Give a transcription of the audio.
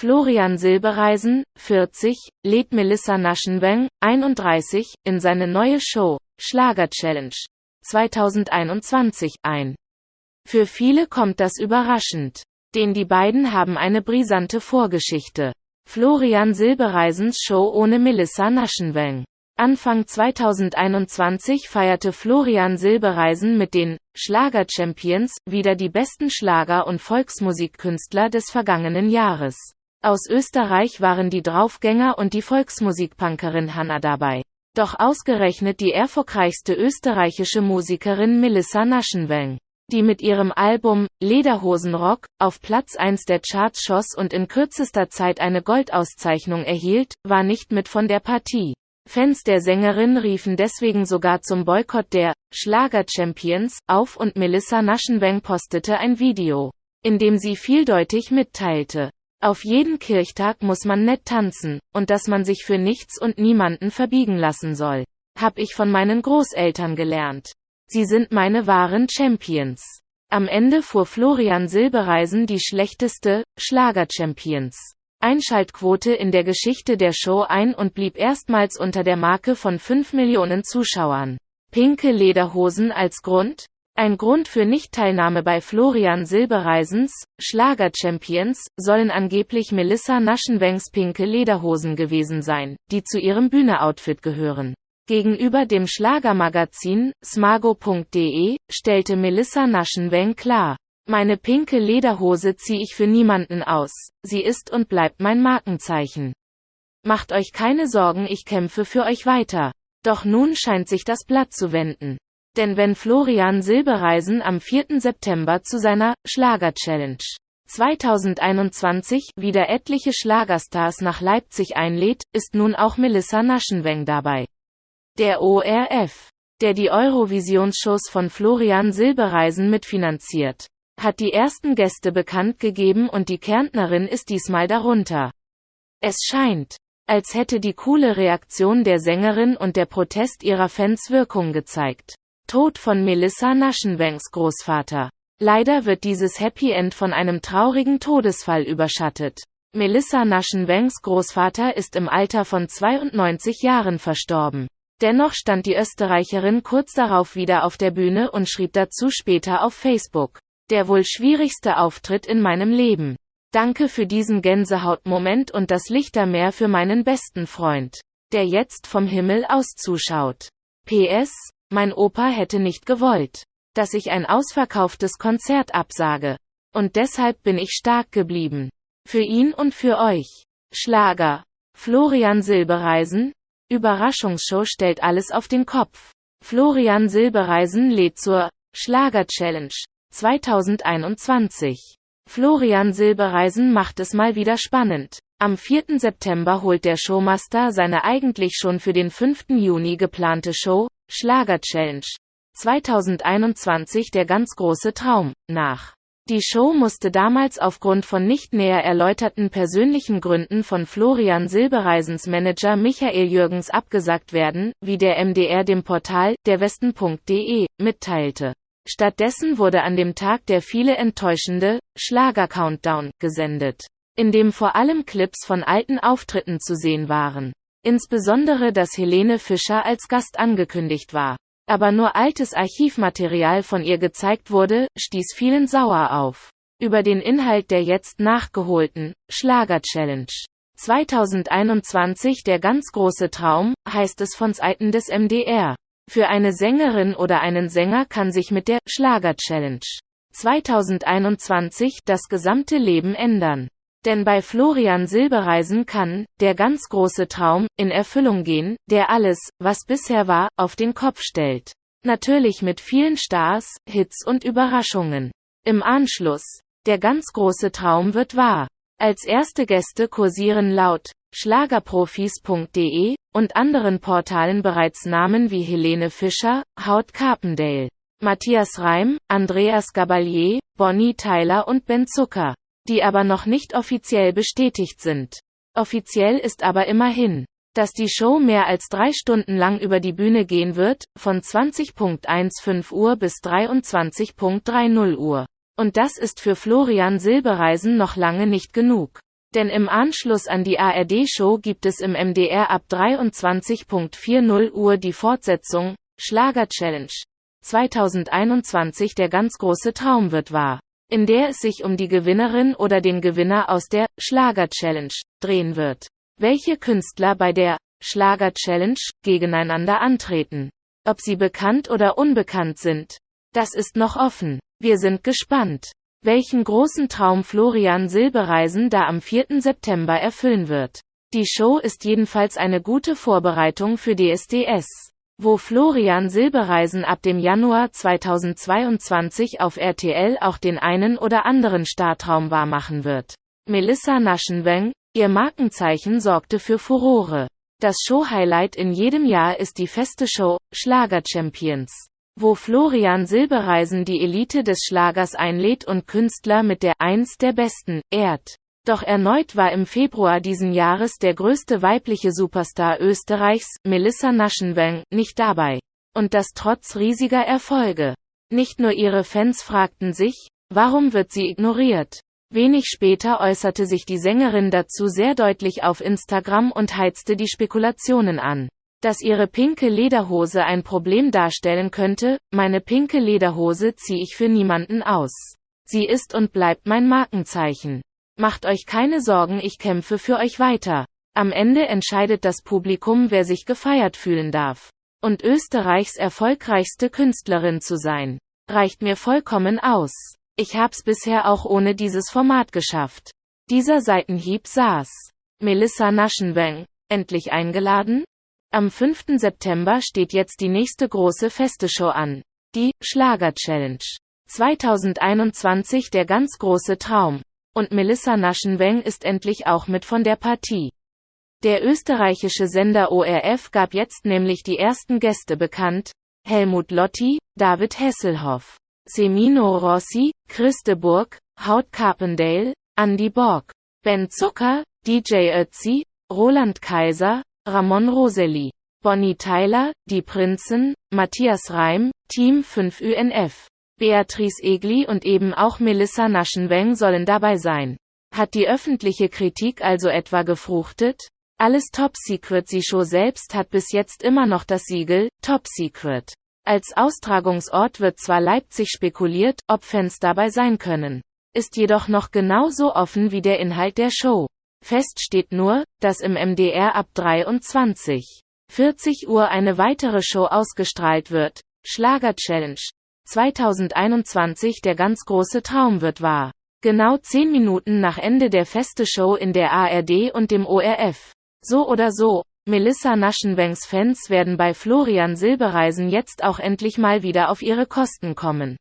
Florian Silbereisen, 40, lädt Melissa Naschenweng, 31, in seine neue Show, Schlager Challenge 2021, ein. Für viele kommt das überraschend. Denn die beiden haben eine brisante Vorgeschichte. Florian Silbereisens Show ohne Melissa Naschenweng. Anfang 2021 feierte Florian Silbereisen mit den Schlager-Champions wieder die besten Schlager- und Volksmusikkünstler des vergangenen Jahres. Aus Österreich waren die Draufgänger und die Volksmusikpunkerin Hanna dabei. Doch ausgerechnet die erfolgreichste österreichische Musikerin Melissa Naschenweng, die mit ihrem Album Lederhosenrock auf Platz 1 der Charts schoss und in kürzester Zeit eine Goldauszeichnung erhielt, war nicht mit von der Partie. Fans der Sängerin riefen deswegen sogar zum Boykott der Schlager-Champions auf und Melissa Naschenweng postete ein Video, in dem sie vieldeutig mitteilte, auf jeden Kirchtag muss man nett tanzen, und dass man sich für nichts und niemanden verbiegen lassen soll. Hab ich von meinen Großeltern gelernt. Sie sind meine wahren Champions. Am Ende fuhr Florian Silbereisen die schlechteste Schlager-Champions. Einschaltquote in der Geschichte der Show ein und blieb erstmals unter der Marke von 5 Millionen Zuschauern. Pinke Lederhosen als Grund? Ein Grund für Nichtteilnahme bei Florian Silbereisens Schlager-Champions sollen angeblich Melissa Naschenwengs pinke Lederhosen gewesen sein, die zu ihrem Bühneoutfit gehören. Gegenüber dem Schlagermagazin smago.de stellte Melissa Naschenweng klar, meine pinke Lederhose ziehe ich für niemanden aus, sie ist und bleibt mein Markenzeichen. Macht euch keine Sorgen, ich kämpfe für euch weiter. Doch nun scheint sich das Blatt zu wenden. Denn wenn Florian Silbereisen am 4. September zu seiner Schlager-Challenge 2021 wieder etliche Schlagerstars nach Leipzig einlädt, ist nun auch Melissa Naschenweng dabei. Der ORF, der die Eurovisionsshows von Florian Silbereisen mitfinanziert, hat die ersten Gäste bekannt gegeben und die Kärntnerin ist diesmal darunter. Es scheint, als hätte die coole Reaktion der Sängerin und der Protest ihrer Fans Wirkung gezeigt. Tod von Melissa Naschenwengs Großvater. Leider wird dieses Happy End von einem traurigen Todesfall überschattet. Melissa Naschenwengs Großvater ist im Alter von 92 Jahren verstorben. Dennoch stand die Österreicherin kurz darauf wieder auf der Bühne und schrieb dazu später auf Facebook. Der wohl schwierigste Auftritt in meinem Leben. Danke für diesen Gänsehautmoment und das Lichtermeer für meinen besten Freund, der jetzt vom Himmel aus zuschaut. PS, mein Opa hätte nicht gewollt, dass ich ein ausverkauftes Konzert absage. Und deshalb bin ich stark geblieben. Für ihn und für euch. Schlager. Florian Silbereisen. Überraschungsshow stellt alles auf den Kopf. Florian Silbereisen lädt zur Schlager Challenge 2021. Florian Silbereisen macht es mal wieder spannend. Am 4. September holt der Showmaster seine eigentlich schon für den 5. Juni geplante Show, Schlager Challenge 2021 der ganz große Traum nach. Die Show musste damals aufgrund von nicht näher erläuterten persönlichen Gründen von Florian Silbereisens Manager Michael Jürgens abgesagt werden, wie der MDR dem Portal derwesten.de mitteilte. Stattdessen wurde an dem Tag der viele enttäuschende Schlager-Countdown gesendet, in dem vor allem Clips von alten Auftritten zu sehen waren. Insbesondere dass Helene Fischer als Gast angekündigt war. Aber nur altes Archivmaterial von ihr gezeigt wurde, stieß vielen sauer auf. Über den Inhalt der jetzt nachgeholten Schlager-Challenge 2021 Der ganz große Traum, heißt es von Seiten des MDR. Für eine Sängerin oder einen Sänger kann sich mit der Schlager-Challenge 2021 das gesamte Leben ändern. Denn bei Florian Silbereisen kann, der ganz große Traum, in Erfüllung gehen, der alles, was bisher war, auf den Kopf stellt. Natürlich mit vielen Stars, Hits und Überraschungen. Im Anschluss. Der ganz große Traum wird wahr. Als erste Gäste kursieren laut Schlagerprofis.de und anderen Portalen bereits Namen wie Helene Fischer, Haut Carpendale, Matthias Reim, Andreas Gabalier, Bonnie Tyler und Ben Zucker die aber noch nicht offiziell bestätigt sind. Offiziell ist aber immerhin, dass die Show mehr als drei Stunden lang über die Bühne gehen wird, von 20.15 Uhr bis 23.30 Uhr. Und das ist für Florian Silbereisen noch lange nicht genug. Denn im Anschluss an die ARD-Show gibt es im MDR ab 23.40 Uhr die Fortsetzung, Schlager Challenge. 2021 der ganz große Traum wird wahr. In der es sich um die Gewinnerin oder den Gewinner aus der Schlager Challenge drehen wird. Welche Künstler bei der Schlager Challenge gegeneinander antreten. Ob sie bekannt oder unbekannt sind. Das ist noch offen. Wir sind gespannt welchen großen Traum Florian Silbereisen da am 4. September erfüllen wird. Die Show ist jedenfalls eine gute Vorbereitung für DSDS, wo Florian Silbereisen ab dem Januar 2022 auf RTL auch den einen oder anderen Startraum wahrmachen wird. Melissa Naschenweng, ihr Markenzeichen sorgte für Furore. Das Show-Highlight in jedem Jahr ist die feste Show, Schlager Champions wo Florian Silbereisen die Elite des Schlagers einlädt und Künstler mit der Eins der Besten ehrt. Doch erneut war im Februar diesen Jahres der größte weibliche Superstar Österreichs, Melissa Naschenweng, nicht dabei. Und das trotz riesiger Erfolge. Nicht nur ihre Fans fragten sich, warum wird sie ignoriert? Wenig später äußerte sich die Sängerin dazu sehr deutlich auf Instagram und heizte die Spekulationen an dass ihre pinke Lederhose ein Problem darstellen könnte, meine pinke Lederhose ziehe ich für niemanden aus. Sie ist und bleibt mein Markenzeichen. Macht euch keine Sorgen, ich kämpfe für euch weiter. Am Ende entscheidet das Publikum, wer sich gefeiert fühlen darf. Und Österreichs erfolgreichste Künstlerin zu sein, reicht mir vollkommen aus. Ich hab's bisher auch ohne dieses Format geschafft. Dieser Seitenhieb saß. Melissa Naschenweng, endlich eingeladen? Am 5. September steht jetzt die nächste große Festeshow an. Die Schlager Challenge. 2021 der ganz große Traum. Und Melissa Naschenweng ist endlich auch mit von der Partie. Der österreichische Sender ORF gab jetzt nämlich die ersten Gäste bekannt. Helmut Lotti, David Hesselhoff, Semino Rossi, Christe Burg, Haut Carpendale, Andy Borg, Ben Zucker, DJ Ötzi, Roland Kaiser, Ramon Roseli, Bonnie Tyler, Die Prinzen, Matthias Reim, Team 5 UNF, Beatrice Egli und eben auch Melissa Naschenweng sollen dabei sein. Hat die öffentliche Kritik also etwa gefruchtet? Alles Top Secret Sie Show selbst hat bis jetzt immer noch das Siegel Top Secret. Als Austragungsort wird zwar Leipzig spekuliert, ob Fans dabei sein können. Ist jedoch noch genauso offen wie der Inhalt der Show. Fest steht nur, dass im MDR ab 23. 40 Uhr eine weitere Show ausgestrahlt wird. Schlager Challenge. 2021 der ganz große Traum wird wahr. Genau 10 Minuten nach Ende der feste Show in der ARD und dem ORF. So oder so, Melissa Naschenwengs Fans werden bei Florian Silbereisen jetzt auch endlich mal wieder auf ihre Kosten kommen.